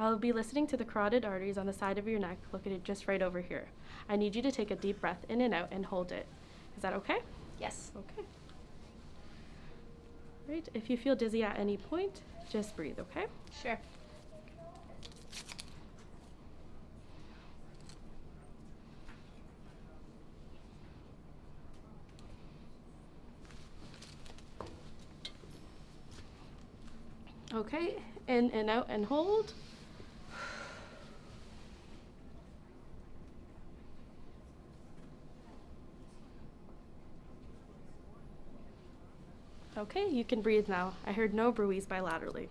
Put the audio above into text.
I'll be listening to the carotid arteries on the side of your neck, located just right over here. I need you to take a deep breath in and out and hold it. Is that okay? Yes. Okay. Right, if you feel dizzy at any point, just breathe, okay? Sure. Okay, in and out and hold. Okay, you can breathe now. I heard no bruits bilaterally.